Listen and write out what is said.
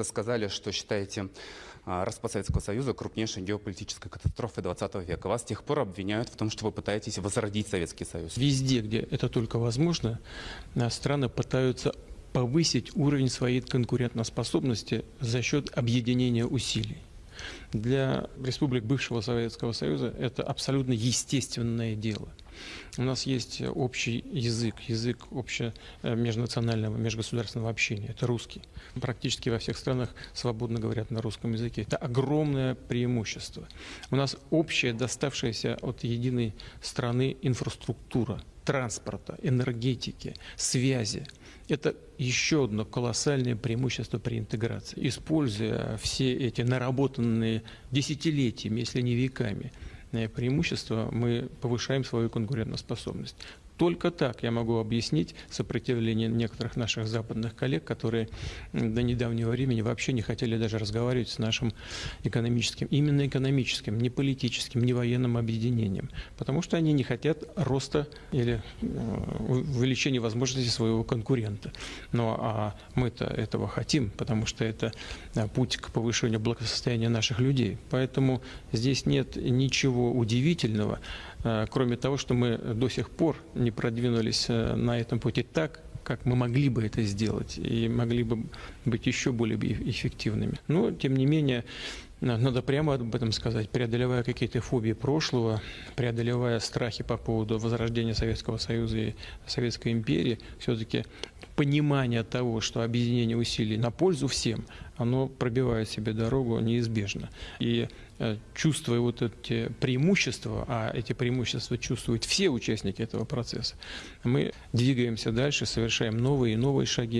как-то сказали, что считаете а, распад Советского Союза крупнейшей геополитической катастрофой 20 века. Вас с тех пор обвиняют в том, что вы пытаетесь возродить Советский Союз. Везде, где это только возможно, а, страны пытаются повысить уровень своей конкурентоспособности за счет объединения усилий. Для республик бывшего Советского Союза это абсолютно естественное дело. У нас есть общий язык, язык обще э, межгосударственного общения. Это русский. Практически во всех странах свободно говорят на русском языке. Это огромное преимущество. У нас общая, доставшаяся от единой страны инфраструктура транспорта, энергетики, связи. Это еще одно колоссальное преимущество при интеграции. Используя все эти наработанные десятилетиями, если не веками, преимущества, мы повышаем свою конкурентоспособность. Только так я могу объяснить сопротивление некоторых наших западных коллег, которые до недавнего времени вообще не хотели даже разговаривать с нашим экономическим, именно экономическим, не политическим, не военным объединением, потому что они не хотят роста или э, увеличения возможностей своего конкурента. Но а мы-то этого хотим, потому что это э, путь к повышению благосостояния наших людей. Поэтому здесь нет ничего удивительного, кроме того, что мы до сих пор не не продвинулись э, на этом пути так, как мы могли бы это сделать и могли бы быть еще более эффективными. Но, тем не менее, надо прямо об этом сказать, преодолевая какие-то фобии прошлого, преодолевая страхи по поводу возрождения Советского Союза и Советской империи, все-таки понимание того, что объединение усилий на пользу всем, оно пробивает себе дорогу неизбежно. И э, чувствуя вот эти преимущества, а эти преимущества чувствуют все участники этого процесса, мы двигаемся дальше, совершаем новые и новые шаги.